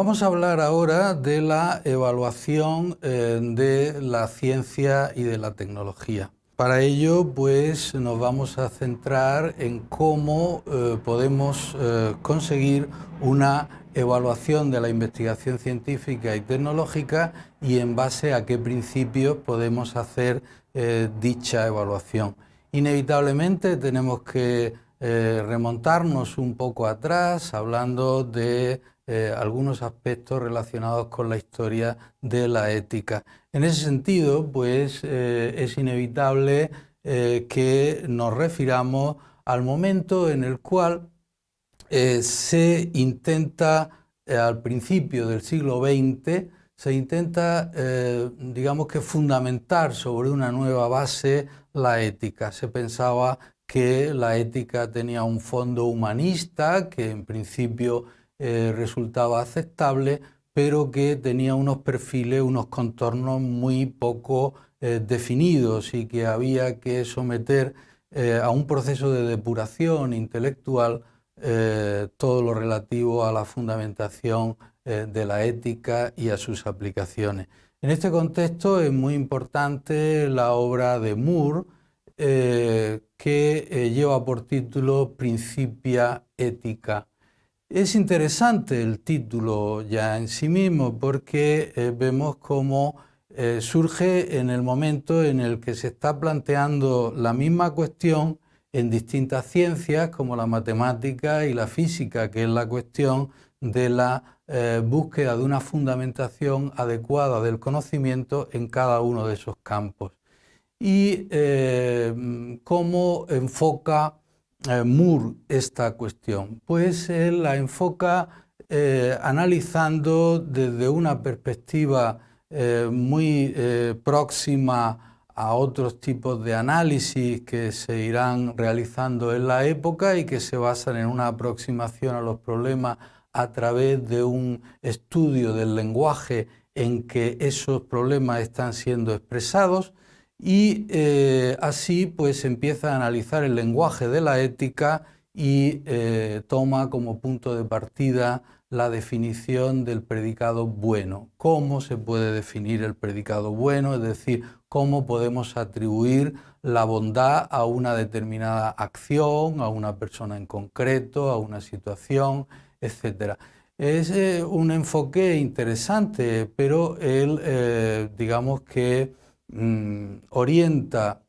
vamos a hablar ahora de la evaluación eh, de la ciencia y de la tecnología. Para ello, pues, nos vamos a centrar en cómo eh, podemos eh, conseguir una evaluación de la investigación científica y tecnológica y en base a qué principios podemos hacer dicha evaluación. Inevitablemente tenemos que remontarnos un poco atrás hablando de eh, algunos aspectos relacionados con la historia de la ética. En ese sentido, pues eh, es inevitable eh, que nos refiramos al momento en el cual se intenta, al principio del siglo XX, se intenta, digamos que fundamentar sobre una nueva base la ética. Se pensaba que la ética tenía un fondo humanista, que en principio eh, resultaba aceptable, pero que tenía unos perfiles, unos contornos muy poco eh, definidos y que había que someter eh, a un proceso de depuración intelectual todo lo relativo a la fundamentación de la ética y a sus aplicaciones. En este contexto es muy importante la obra de Moore, que lleva por título Principia Ética es interesante el título ya en sí mismo porque eh, vemos cómo eh, surge en el momento en el que se está planteando la misma cuestión en distintas ciencias como la matemática y la física, que es la cuestión de la eh, búsqueda de una fundamentación adecuada del conocimiento en cada uno de esos campos. Y cómo enfoca eh, Moore esta cuestión? Pues él la enfoca eh, analizando desde una perspectiva eh, muy próxima a otros tipos de análisis que se irán realizando en la época y que se basan en una aproximación a los problemas a través de un estudio del lenguaje en que esos problemas están siendo expresados y eh, así pues empieza a analizar el lenguaje de la ética y eh, toma como punto de partida la definición del predicado bueno. ¿Cómo se puede definir el predicado bueno? Es decir, cómo podemos atribuir la bondad a una determinada acción, a una persona en concreto, a una situación, etc. Es eh, un enfoque interesante, pero él, digamos que Mm, orienta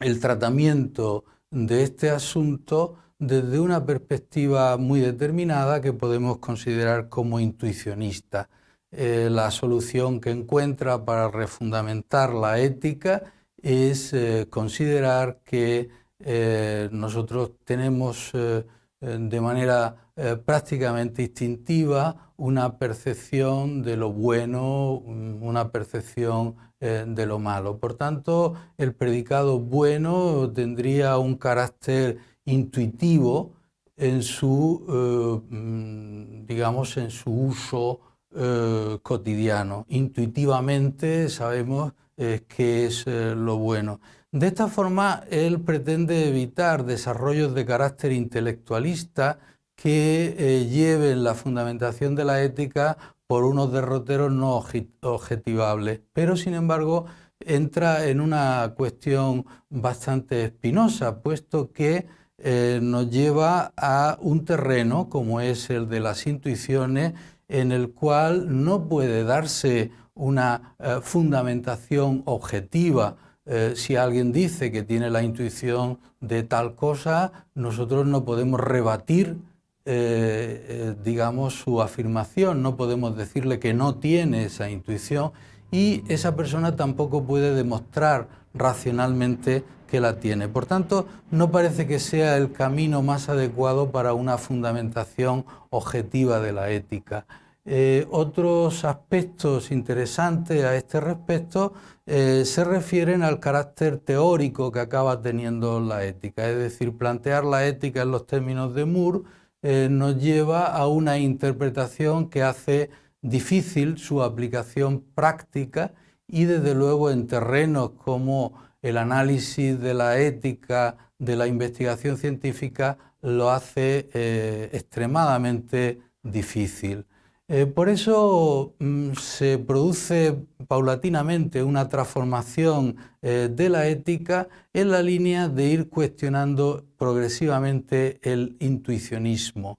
el tratamiento de este asunto desde una perspectiva muy determinada que podemos considerar como intuicionista. Eh, la solución que encuentra para refundamentar la ética es eh, considerar que eh, nosotros tenemos de manera prácticamente instintiva una percepción de lo bueno, una percepción eh, de lo malo. Por tanto, el predicado bueno tendría un carácter intuitivo en su, eh, mm, digamos, en su uso eh, cotidiano. Intuitivamente sabemos qué es lo bueno. De esta forma, él pretende evitar desarrollos de carácter intelectualista que lleven la fundamentación de la ética por unos derroteros no objetivables, pero sin embargo entra en una cuestión bastante espinosa, puesto que eh, nos lleva a un terreno como es el de las intuiciones, en el cual no puede darse una eh, fundamentación objetiva. Eh, si alguien dice que tiene la intuición de tal cosa, nosotros no podemos rebatir eh, eh, digamos, su afirmación, no podemos decirle que no tiene esa intuición y esa persona tampoco puede demostrar racionalmente que la tiene. Por tanto, no parece que sea el camino más adecuado para una fundamentación objetiva de la ética. Eh, otros aspectos interesantes a este respecto se refieren al carácter teórico que acaba teniendo la ética, es decir, plantear la ética en los términos de Moore eh, nos lleva a una interpretación que hace difícil su aplicación práctica y desde luego en terrenos como el análisis de la ética de la investigación científica lo hace eh, extremadamente difícil. Eh, por eso mm, se produce paulatinamente una transformación eh, de la ética en la línea de ir cuestionando progresivamente el intuicionismo.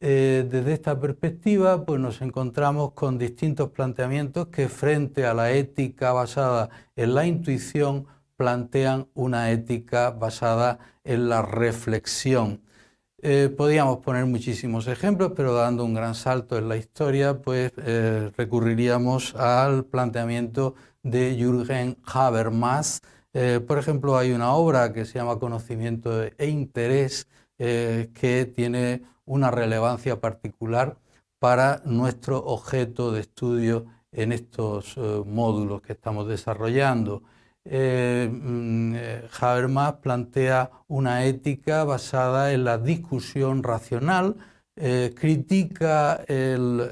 Eh, desde esta perspectiva pues nos encontramos con distintos planteamientos que frente a la ética basada en la intuición plantean una ética basada en la reflexión. Eh, podríamos poner muchísimos ejemplos, pero dando un gran salto en la historia, pues eh, recurriríamos al planteamiento de Jürgen Habermas. Eh, por ejemplo, hay una obra que se llama Conocimiento e Interés, que tiene una relevancia particular para nuestro objeto de estudio en estos módulos que estamos desarrollando. Eh, mm, eh, Habermas plantea una ética basada en la discusión racional, eh, critica el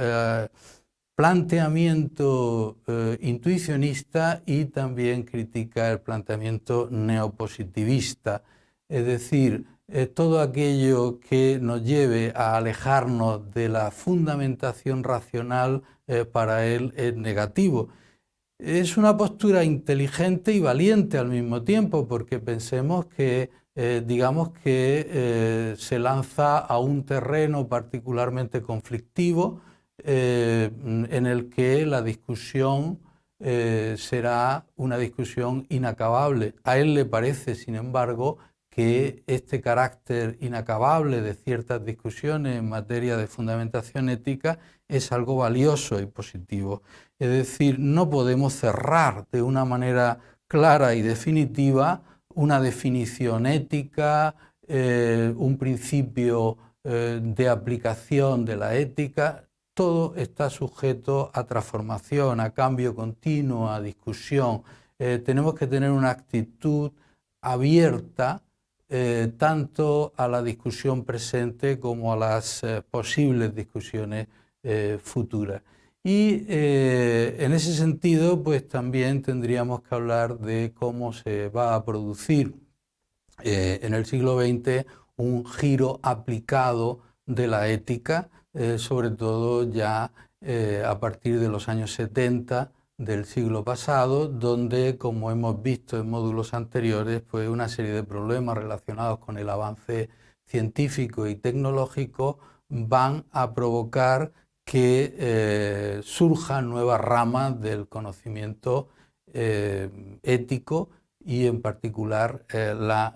planteamiento intuicionista y también critica el planteamiento neopositivista, es decir, todo aquello que nos lleve a alejarnos de la fundamentación racional para él es negativo es una postura inteligente y valiente al mismo tiempo, porque pensemos que, eh, digamos que eh, se lanza a un terreno particularmente conflictivo eh, en el que la discusión será una discusión inacabable. A él le parece, sin embargo, que este carácter inacabable de ciertas discusiones en materia de fundamentación ética es algo valioso y positivo. Es decir, no podemos cerrar de una manera clara y definitiva una definición ética, eh, un principio eh, de aplicación de la ética, todo está sujeto a transformación, a cambio continuo, a discusión. Eh, tenemos que tener una actitud abierta eh, tanto a la discusión presente como a las eh, posibles discusiones eh, futuras. Y en ese sentido, pues también tendríamos que hablar de cómo se va a producir en el siglo XX un giro aplicado de la ética, sobre todo ya a partir de los años 70, del siglo pasado, donde, como hemos visto en módulos anteriores, una serie de problemas relacionados con el avance científico y tecnológico van a provocar que eh, surjan nuevas ramas del conocimiento eh, ético y en particular eh, la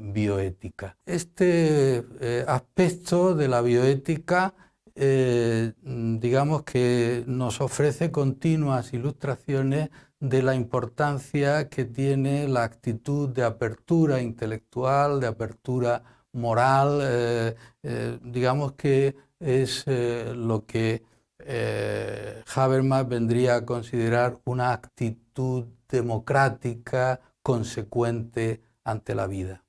bioética. Este aspecto de la bioética eh, digamos que nos ofrece continuas ilustraciones de la importancia que tiene la actitud de apertura intelectual, de apertura moral, eh, eh, digamos que es lo que Habermas vendría a considerar una actitud democrática consecuente ante la vida.